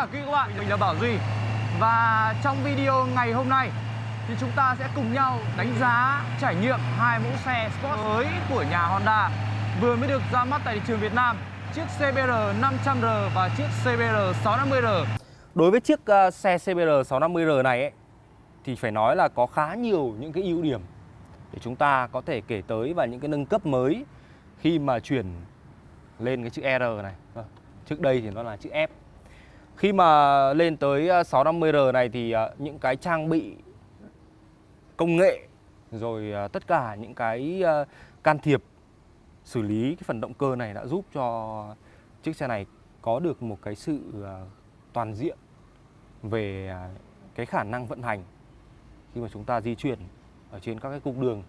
cả quý các bạn, mình là Bảo Duy Và trong video ngày hôm nay thì chúng ta sẽ cùng nhau đánh giá trải nghiệm hai mẫu xe Sport mới của nhà Honda vừa mới được ra mắt tại thị trường Việt Nam chiếc CBR 500R và chiếc CBR 650R Đối với chiếc uh, xe CBR 650R này ấy, thì phải nói là có khá nhiều những cái ưu điểm để chúng ta có thể kể tới và những cái nâng cấp mới khi mà chuyển lên cái chữ R này. Vâng, trước đây thì nó là chữ F. Khi mà lên tới à, 650R này thì à, những cái trang bị công nghệ rồi à, tất cả những cái can thiệp xử lý cái phần động cơ này đã giúp cho chiếc xe này có được một cái sự toàn diện về cái khả năng vận hành khi mà chúng ta di chuyển ở trên các cái cung đường.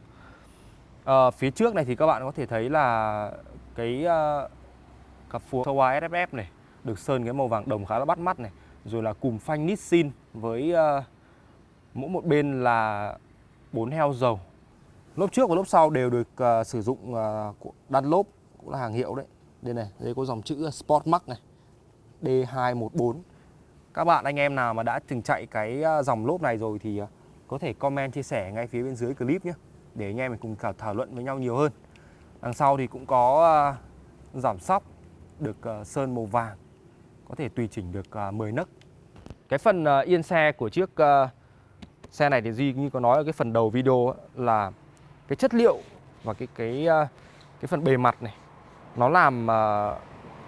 À, phía trước này thì các bạn có thể thấy là cái uh, cặp phua Showa SFF này được sơn cái màu vàng đồng khá là bắt mắt này, rồi là cùm phanh Nissin với uh, mỗi một bên là bốn heo dầu. Lốp trước và lốp sau đều được uh, sử dụng uh, lốp cũng là hàng hiệu đấy. Đây này, đây có dòng chữ Sport Max này. D214. Các bạn anh em nào mà đã từng chạy cái dòng lốp này rồi thì có thể comment chia sẻ ngay phía bên dưới clip nhé để anh em mình cùng thảo, thảo luận với nhau nhiều hơn đằng sau thì cũng có uh, giảm sóc được uh, sơn màu vàng có thể tùy chỉnh được à, uh, 10 nấc. Cái phần à, yên xe của chiếc à, xe này thì Duy như có nói ở cái phần đầu video là cái chất liệu và cái cái cái phần bề mặt này nó làm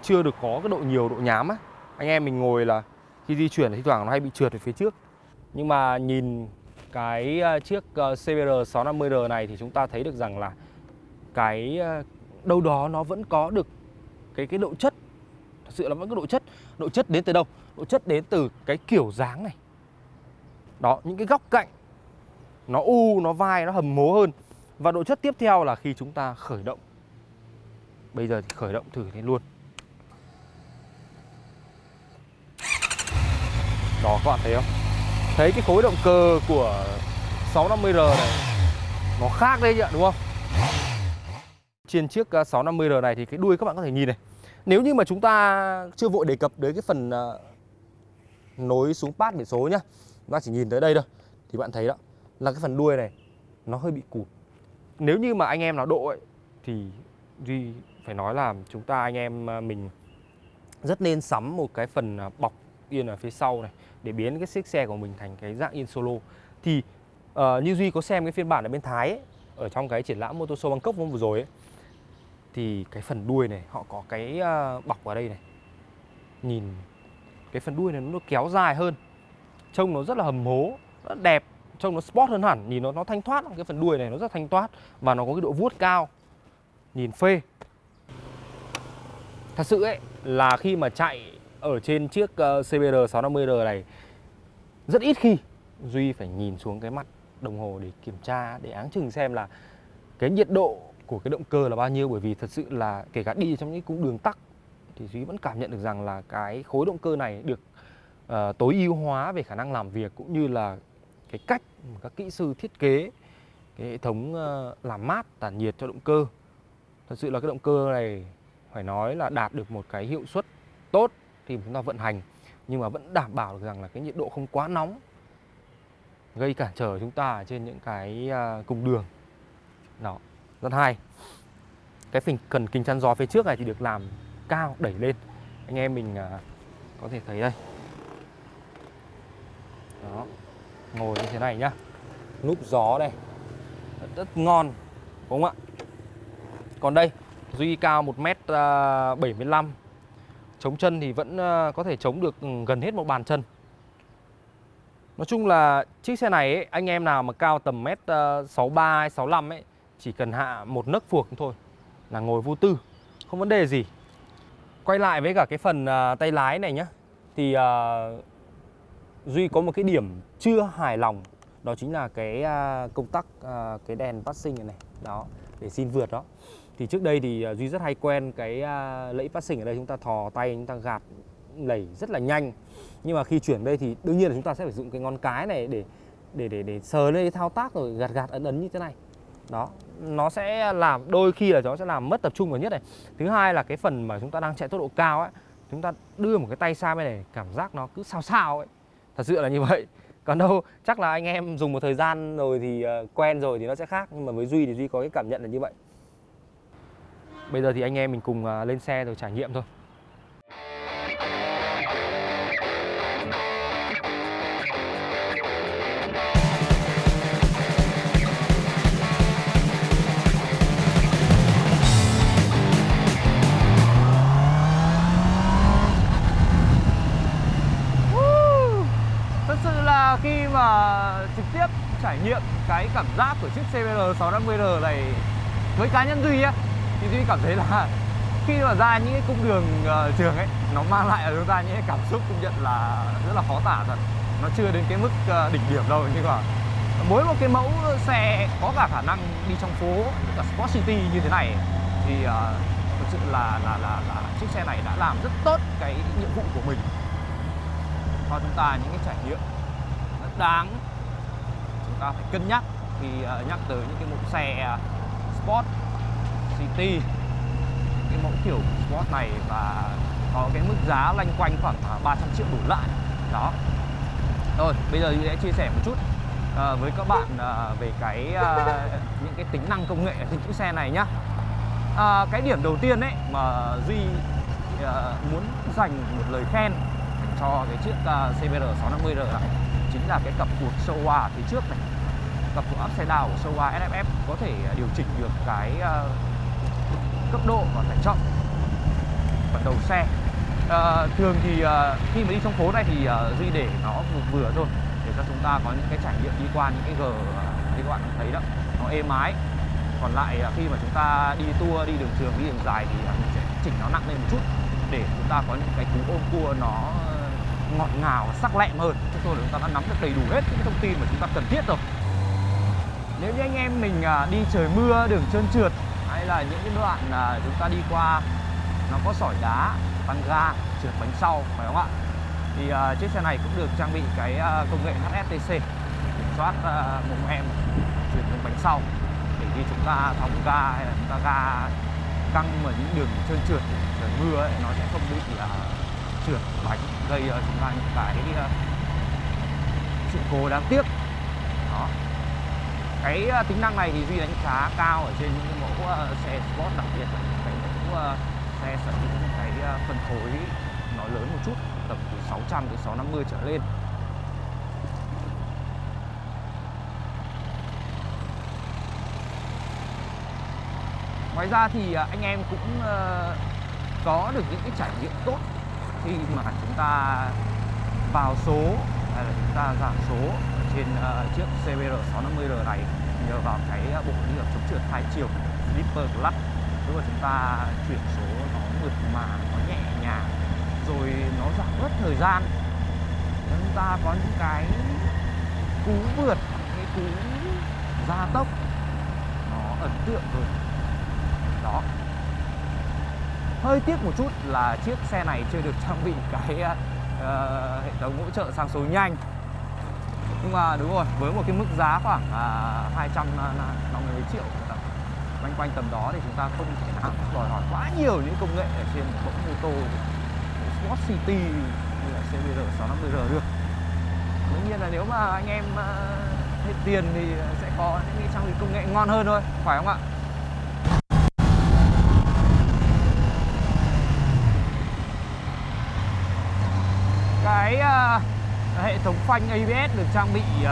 chưa được có cái độ nhiều độ nhám á. Anh em mình ngồi là khi di chuyển thì thoảng nó hay bị trượt về phía trước. Nhưng mà nhìn cái chiếc CBR 650R này thì chúng ta thấy được rằng là cái đâu đó nó vẫn có được cái cái độ chất sự là vẫn có độ chất độ chất đến từ đâu? Độ chất đến từ cái kiểu dáng này. Đó, những cái góc cạnh, nó u, nó vai, nó hầm mố hơn. Và độ chất tiếp theo là khi chúng ta khởi động. Bây giờ thì khởi động thử lên luôn. Đó, các bạn thấy không? Thấy cái khối động cơ của 650R này, Nó khác đấy ạ, đúng không? Trên chiếc ờ, 650R này thì cái đuôi các bạn có thể nhìn này. Nếu như mà chúng ta chưa vội đề cập đến cái phần uh, nối xuống pad biển số nhá Chúng ta chỉ nhìn tới đây thôi Thì bạn thấy đó là cái phần đuôi này nó hơi bị cụt. Nếu như mà anh em nào độ ấy Thì Duy phải nói là chúng ta anh em ờ, mình rất nên sắm một cái phần ờ, bọc yên ở phía sau này để biến cái chiếc xe của mình thành cái dạng yên solo. Thì uh, như duy có xem cái phiên bản ở bên thái ấy, ở trong cái triển lãm motor show bangkok vừa rồi ấy thì cái phần đuôi này, họ có cái ờ, bọc ở đây này. Nhìn, cái phần đuôi này nó kéo dài hơn. Trông nó rất là hầm hố, rất đẹp, trông nó sport hơn hẳn. Nhìn nó nó thanh thoát cái phần đuôi này nó rất thanh thoát và nó có cái độ vuốt cao. Nhìn phê. Thật sự ấy, là khi mà chạy ở trên chiếc ờ, CBR 650R này, rất ít khi Duy phải nhìn xuống cái mặt đồng hồ để kiểm tra, để áng chừng xem là cái nhiệt độ của cái động cơ là bao nhiêu? Bởi vì thật sự là kể cả đi trong những cung đường tắc thì Duy vẫn cảm nhận được rằng là cái khối động cơ này được uh, tối ưu hóa về khả năng làm việc cũng như là cái cách mà các kỹ sư thiết kế cái hệ thống uh, làm mát tản nhiệt cho động cơ. Thật sự là cái động cơ này phải nói là đạt được một cái hiệu suất tốt khi chúng ta vận hành nhưng mà vẫn đảm bảo được rằng là cái nhiệt độ không quá nóng gây cản trở chúng ta trên những cái ờ, cung đường. Đó rất hay cái phình cần kính chắn gió phía trước này thì được làm cao đẩy lên. Anh em mình à, có thể thấy đây. Đó. Ngồi như thế này nhá. Núp gió đây rất ngon đúng không ạ? Còn đây duy cao 1m75 à, Chống chân thì vẫn à, có thể chống được ừ, gần hết một bàn chân. Nói chung là chiếc xe này ấy, anh em nào mà cao tầm mét à, 63 hay 65 ấy chỉ cần hạ một nấc phuộc thôi là ngồi vô tư Không vấn đề gì. Quay lại với cả cái phần uh, tay lái này nhá Thì uh, Duy có một cái điểm chưa hài lòng Đó chính là cái uh, công tắc uh, cái đèn passing này, này Đó, để xin vượt đó. Thì trước đây thì duy rất hay quen cái uh, lẫy passing ở đây chúng ta thò tay chúng ta gạt lẩy rất là nhanh. Nhưng mà khi chuyển đây thì đương nhiên là chúng ta sẽ phải dùng cái ngón cái này để để để để sờ lên thao tác rồi gạt gạt ấn ấn như thế này đó, nó sẽ làm, đôi khi là nó sẽ làm mất tập trung vào nhất này. Thứ hai là cái phần mà chúng ta đang chạy tốc độ cao ấy, chúng ta đưa một cái tay sang bên này, cảm giác nó cứ sao sao ấy. Thật sự là như vậy. Còn đâu, chắc là anh em dùng một thời gian rồi thì ờ, quen rồi thì nó sẽ khác, nhưng mà với duy thì duy có cái cảm nhận là như vậy. Bây giờ thì anh em mình cùng ờ, lên xe rồi trải nghiệm thôi. Trải nghiệm cái cảm giác của chiếc CBR 650R này với cá nhân Duy á thì Duy cảm thấy là khi mà ra những cái cung đường uh, trường ấy nó mang lại cho chúng ta những cái cảm xúc công nhận là rất là khó tả thật. Nó chưa đến cái mức uh, đỉnh điểm đâu nhưng mà mỗi một cái mẫu xe có cả khả năng đi trong phố cả Sport City như thế này thì uh, thực sự là là là là chiếc xe này đã làm rất tốt cái nhiệm vụ của mình. Cho chúng ta những cái trải nghiệm rất đáng chúng ta phải cân nhắc khi ờ, nhắc tới những cái mẫu xe ờ, Sport City. Cái mẫu kiểu Sport này và có cái mức giá lanh quanh khoảng ờ, 300 triệu đổ lại. Đó. Rồi bây giờ sẽ chia sẻ một chút với các bạn về cái những cái tính năng công nghệ ở trên chiếc xe này nhá. À, cái điểm đầu tiên đấy mà Duy muốn dành một lời khen cho cái chiếc CBR 650R này chính là cái cặp cuộc Showa phía trước này. Cặp cuộc upside down của Showa SFF có thể à, điều chỉnh được cái uh, cấp độ và tải trọng phần đầu xe. Uh, thường thì uh, khi mà đi trong phố này thì uh, Duy để nó vừa vừa thôi để cho chúng ta có những cái trải nghiệm đi qua những cái gờ ờ, như các bạn thấy đó nó êm ái. Còn lại uh, khi mà chúng ta đi tour đi đường trường đi đường dài thì uh, mình sẽ chỉnh nó nặng lên một chút để chúng ta có những cái cú ôm cua nó ngọt ngào và sắc lẹm hơn. Chúng tôi là chúng ta đã nắm được đầy đủ hết những thông tin mà chúng ta cần thiết rồi. Nếu như anh em mình à, đi trời mưa đường trơn trượt hay là những cái đoạn à, chúng ta đi qua nó có sỏi đá tăng ga trượt bánh sau phải không ạ? Thì uh, chiếc xe này cũng được trang bị cái uh, công nghệ HSTC kiểm soát uh, mồm em chuyển hướng bánh sau. Để khi chúng ta thòng ga hay là chúng ta ga căng ở những đường trơn trượt trời mưa ấy, nó sẽ không bị uh, trượt bánh gây uh, chúng ta những cái ờ, sự cố đáng tiếc. Đó. Cái ờ, tính năng này thì duy đánh giá cao ở trên những cái mẫu ờ, xe sport đặc biệt là những cái mẫu xe sở hữu những cái phân khối nó lớn một chút tầm từ 600 đến 650 trở lên. Ngoài ra thì anh em cũng có được những cái trải nghiệm tốt khi mà chúng ta vào số hay là chúng ta giảm số trên uh, chiếc CBR 650R này nhờ vào cái bộ đi chống trượt hai chiều slipper clutch lúc mà chúng ta chuyển số nó mượt mà nó nhẹ nhàng rồi nó giảm bớt thời gian. Chúng ta có những cái cú vượt cái cú gia tốc nó ấn tượng hơn đó hơi tiếc một chút là chiếc xe này chưa được trang bị cái uh, hệ thống hỗ trợ sang số nhanh. Nhưng mà đúng rồi với một cái mức giá khoảng à, uh, 250 à, triệu quanh quanh tầm đó thì chúng ta không thể nào đòi hỏi quá nhiều những công nghệ ở trên một mẫu mô tô Sport City như là CBR 650R được. Đương nhiên là nếu mà anh em uh, hết tiền thì sẽ có những cái trang bị công nghệ ngon hơn thôi phải không ạ? Cái uh, hệ thống phanh ABS được trang bị uh,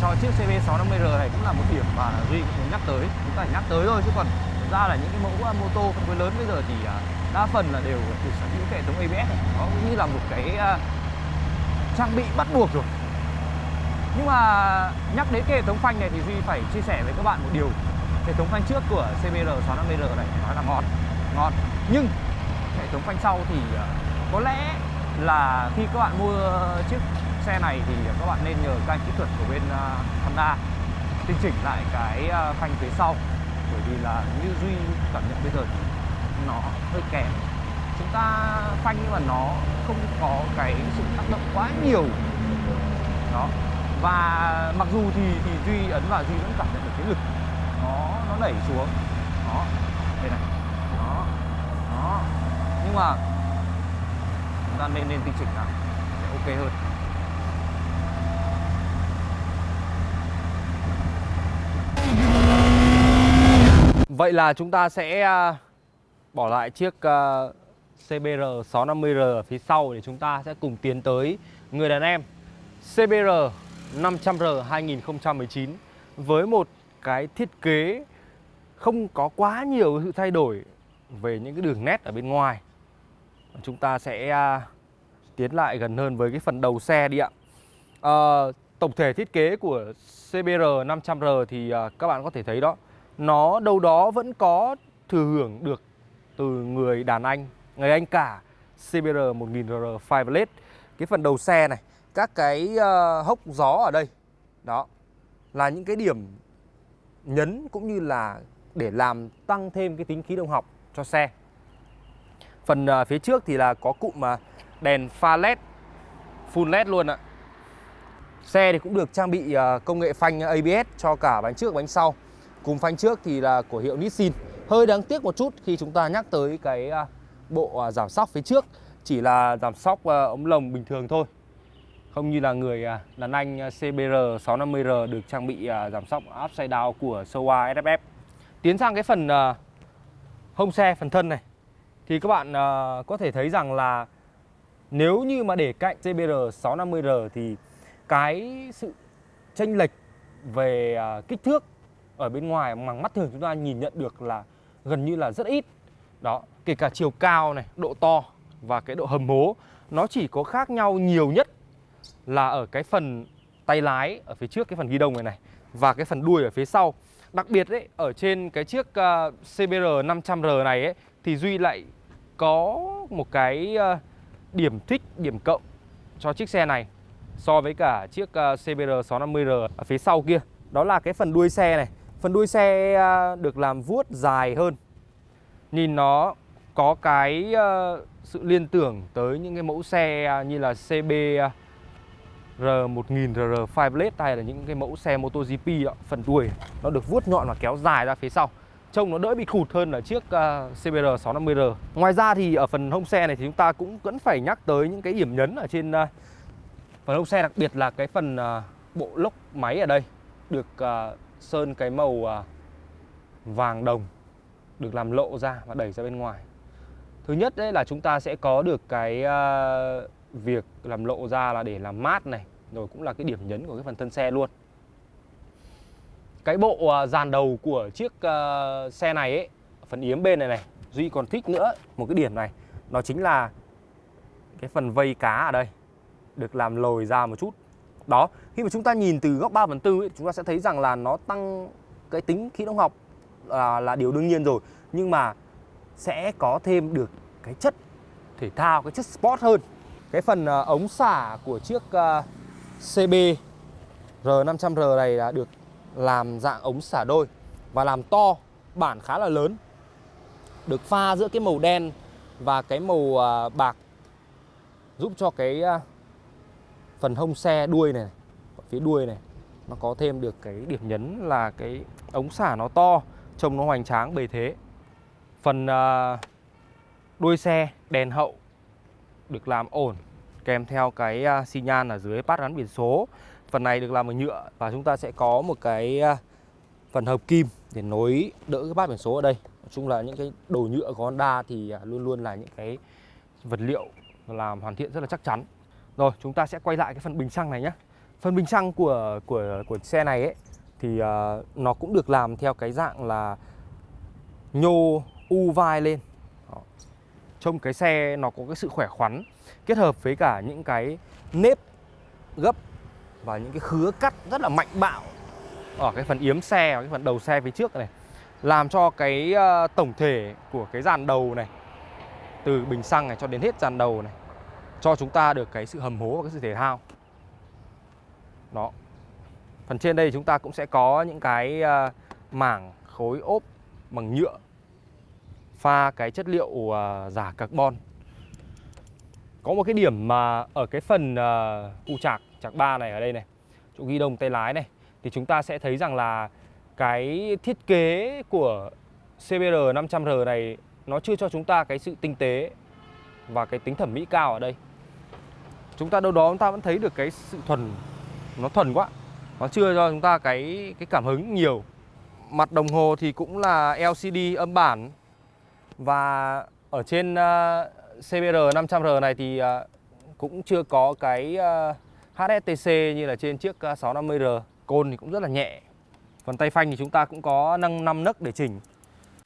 cho chiếc CB650R này cũng là một điểm mà Duy cũng muốn nhắc tới. Chúng ta phải nhắc tới thôi chứ còn ra là những cái mẫu ờ, mô tô phân khối lớn bây giờ thì uh, đa phần là đều được sở hữu hệ thống ABS này. Nó cũng như là một cái uh, trang bị bắt buộc rồi. Nhưng mà nhắc đến cái hệ thống phanh này thì Duy phải chia sẻ với các bạn một điều. Hệ thống phanh trước của CBR 650R này nói là ngon ngon. Nhưng hệ thống phanh sau thì có lẽ là khi các bạn mua chiếc xe này thì các bạn nên nhờ các anh kỹ thuật của bên à, Honda tinh chỉnh lại cái à, phanh phía sau. Bởi vì là như Duy cảm nhận bây giờ thì nó hơi kém. Chúng ta phanh nhưng mà nó không có cái sự tác động quá nhiều. Đó. Và mặc dù thì thì Duy ấn vào Duy vẫn cảm nhận được cái lực nó nó đẩy xuống. Đó. Đây này. Đó. Đó. Nhưng mà chúng ta nên nên tinh chỉnh lại để ok hơn Vậy là chúng ta sẽ à, bỏ lại chiếc à, CBR 650R ở phía sau để chúng ta sẽ cùng tiến tới người đàn em CBR 500R 2019 với một cái thiết kế không có quá nhiều sự thay đổi về những cái đường nét ở bên ngoài. Chúng ta sẽ à, tiến lại gần hơn với cái phần đầu xe đi ạ. À, tổng thể thiết kế của CBR 500R thì à, các bạn có thể thấy đó nó đâu đó vẫn có thừa hưởng được từ người đàn anh, người anh cả CBR 1000R Fireblade Cái phần đầu xe này, các cái ờ, hốc gió ở đây, đó là những cái điểm nhấn cũng như là để làm tăng thêm cái tính khí động học cho xe. Phần uh, phía trước thì là có cụm uh, đèn pha led, full led luôn ạ. Xe thì cũng được trang bị uh, công nghệ phanh ABS cho cả bánh trước và bánh sau. Cùng phanh trước thì là của hiệu Nissin. Hơi đáng tiếc một chút khi chúng ta nhắc tới cái bộ giảm sóc phía trước. Chỉ là giảm sóc ống lồng bình thường thôi. Không như là người đàn anh CBR 650R được trang bị giảm sóc upside down của Showa SFF Tiến sang cái phần hông xe, phần thân này. Thì các bạn ờ, có thể thấy rằng là nếu như mà để cạnh CBR 650R thì cái sự chênh lệch về à, kích thước ở bên ngoài bằng mắt thường chúng ta nhìn nhận được là gần như là rất ít. Đó kể cả chiều cao này độ to và cái độ hầm hố nó chỉ có khác nhau nhiều nhất là ở cái phần tay lái ở phía trước cái phần ghi đông này này và cái phần đuôi ở phía sau. Đặc biệt đấy ở trên cái chiếc uh, CBR 500R này ấy thì Duy lại có một cái ờ, điểm thích điểm cộng cho chiếc xe này so với cả chiếc ờ, CBR 650R ở phía sau kia. Đó là cái phần đuôi xe này. Phần đuôi xe ờ, được làm vuốt dài hơn. Nhìn nó có cái sự liên tưởng tới những cái mẫu xe như là CB R1000RR Fireblade hay là những cái mẫu xe MotoGP đó, phần đuôi nó được vuốt nhọn và kéo dài ra phía sau trông nó đỡ bị khụt hơn là chiếc à, CBR 650R Ngoài ra thì ở phần hông xe này thì chúng ta cũng vẫn phải nhắc tới những cái điểm nhấn ở trên à, phần hông xe đặc biệt là cái phần à, bộ lốc máy ở đây được sơn cái màu uh, vàng đồng được làm lộ ra và đẩy ra bên ngoài. Thứ nhất đấy là chúng ta sẽ có được cái uh, việc làm lộ ra là để làm mát này, rồi cũng là cái điểm nhấn của cái phần thân xe luôn. Cái bộ à, dàn đầu của chiếc à, xe này ấy, phần yếm bên này này, Duy còn thích nữa một cái điểm này, nó chính là cái phần vây cá ở đây được làm lồi ra một chút. Đó khi mà chúng ta nhìn từ góc 3 phần tư ấy, chúng ta sẽ thấy rằng là nó tăng cái tính khí động học là, là điều đương nhiên rồi. Nhưng mà sẽ có thêm được cái chất thể thao cái chất sport hơn. Cái phần uh, ống xả của chiếc uh, CB R500R này là được làm dạng ống xả đôi và làm to, bản khá là lớn, được pha giữa cái màu đen và cái màu à, bạc, giúp cho cái à, phần hông xe đuôi này, phía đuôi này, nó có thêm được cái điểm nhấn là cái ống xả nó to, trông nó hoành tráng, bề thế. Phần à, đuôi xe đèn hậu được làm ổn, kèm theo cái xi nhan ở dưới bát gắn biển số phần này được làm bằng nhựa và chúng ta sẽ có một cái à, phần hợp kim để nối đỡ cái bát biển số ở đây nói chung là những cái đồ nhựa của Honda thì à, luôn luôn là những cái vật liệu làm hoàn thiện rất là chắc chắn rồi chúng ta sẽ quay lại cái phần bình xăng này nhé Phần bình xăng của của của xe này ấy thì uh, nó cũng được làm theo cái dạng là nhô u vai lên. Đó. Trông cái xe nó có cái sự khỏe khoắn kết hợp với cả những cái nếp gấp và những cái khứa cắt rất là mạnh bạo. Ở cái phần yếm xe và cái phần đầu xe phía trước này làm cho cái uh, tổng thể của cái dàn đầu này từ bình xăng này cho đến hết dàn đầu này cho chúng ta được cái sự hầm hố và cái sự thể thao. Đó. Phần trên đây chúng ta cũng sẽ có những cái uh, mảng khối ốp bằng nhựa pha cái chất liệu uh, giả carbon. Có một cái điểm mà ở cái phần uh, cụ trạc chạc ba này ở đây này chỗ ghi đông tay lái này thì chúng ta sẽ thấy rằng là cái thiết kế của CBR 500R này nó chưa cho chúng ta cái sự tinh tế và cái tính thẩm mỹ cao ở đây. Chúng ta đâu đó chúng ta vẫn thấy được cái sự thuần nó thuần quá nó chưa cho chúng ta cái cái cảm hứng nhiều. Mặt đồng hồ thì cũng là LCD âm bản và ở trên uh, CBR 500R này thì uh, cũng chưa có cái uh, HSTC như là trên chiếc ờ, 650R côn thì cũng rất là nhẹ còn tay phanh thì chúng ta cũng có nâng 5 nấc để chỉnh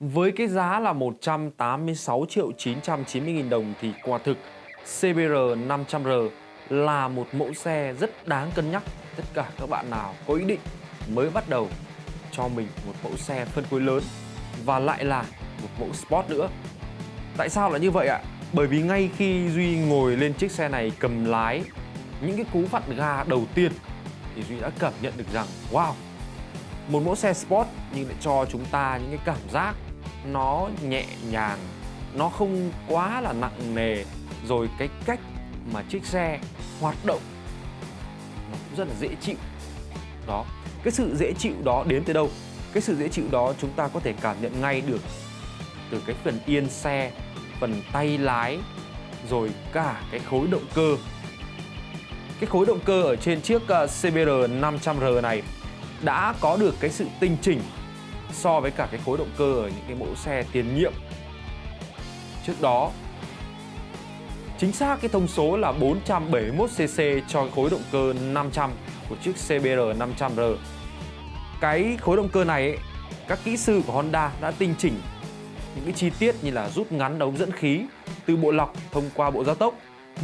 Với cái giá là 186 triệu 990 nghìn đồng thì quả thực CBR 500R là một mẫu xe rất đáng cân nhắc tất cả các bạn nào có ý định mới bắt đầu cho mình một mẫu xe phân khối lớn và lại là một mẫu sport nữa. Tại sao lại như vậy ạ? Bởi vì ngay khi Duy ngồi lên chiếc xe này cầm lái những cái cú vặn ga đầu tiên thì Duy đã cảm nhận được rằng, wow, một mẫu xe sport nhưng lại cho chúng ta những cái cảm giác nó nhẹ nhàng, nó không quá là nặng nề. Rồi cái cách mà chiếc xe hoạt động nó cũng rất là dễ chịu. Đó, cái sự dễ chịu đó đến từ đâu? Cái sự dễ chịu đó chúng ta có thể cảm nhận ngay được từ cái phần yên xe, phần tay lái, rồi cả cái khối động cơ cái khối động cơ ở trên chiếc ờ, CBR 500R này đã có được cái sự tinh chỉnh so với cả cái khối động cơ ở những cái mẫu xe tiền nhiệm. Trước đó chính xác cái thông số là 471cc cho khối động cơ 500 của chiếc CBR 500R cái khối động cơ này ấy, các kỹ sư của Honda đã tinh chỉnh những cái chi tiết như là rút ngắn ống dẫn khí từ bộ lọc thông qua bộ gia tốc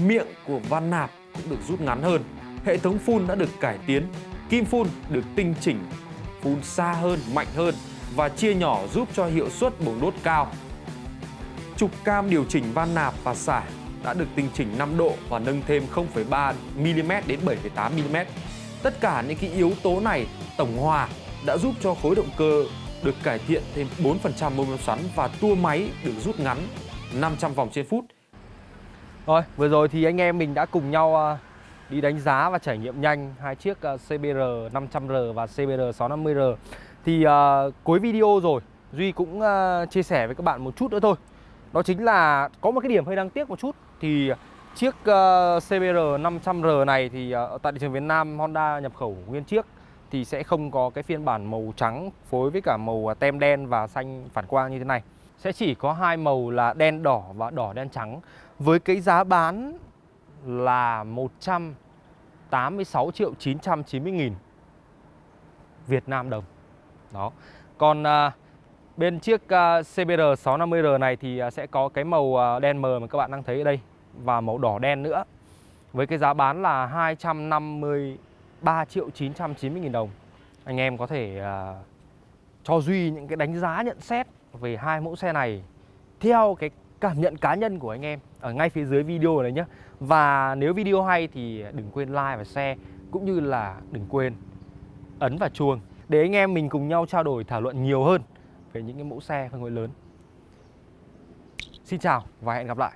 miệng của van nạp cũng được rút ngắn hơn hệ thống phun đã được cải tiến kim phun được tinh chỉnh phun xa hơn mạnh hơn và chia nhỏ giúp cho hiệu suất bùng đốt cao trục cam điều chỉnh van nạp và xả đã được tinh chỉnh 5 độ và nâng thêm 0,3 mm đến 7,8 mm. Tất cả những cái yếu tố này tổng hòa đã giúp cho khối động cơ được cải thiện thêm 4% mô men xoắn và tua máy được rút ngắn 500 vòng trên phút. Rồi, vừa rồi thì anh em mình đã cùng nhau ờ, đi đánh giá và trải nghiệm nhanh hai chiếc ờ, CBR 500R và CBR 650R. Thì uh, cuối video rồi, Duy cũng uh, chia sẻ với các bạn một chút nữa thôi. Đó chính là có một cái điểm hơi đáng tiếc một chút thì chiếc uh, CBR 500R này thì uh, tại thị trường Việt Nam Honda nhập khẩu nguyên chiếc thì sẽ không có cái phiên bản màu trắng phối với cả màu tem đen và xanh phản quang như thế này. Sẽ chỉ có hai màu là đen đỏ và đỏ đen trắng với cái giá bán là 186 triệu 990 nghìn Việt Nam đồng. Đó. Còn à, bên chiếc à, CBR 650R này thì à, sẽ có cái màu à, đen mờ mà các bạn đang thấy ở đây và màu đỏ đen nữa. Với cái giá bán là 253 triệu 990 nghìn đồng. Anh em có thể à, cho Duy những cái đánh giá nhận xét về hai mẫu xe này theo cái cảm nhận cá nhân của anh em ở ngay phía dưới video này nhé. Và nếu video hay thì đừng quên like và share, cũng như là đừng quên ấn vào chuông để anh em mình cùng nhau trao đổi thảo luận nhiều hơn về những cái mẫu xe phân khối lớn. Xin chào và hẹn gặp lại.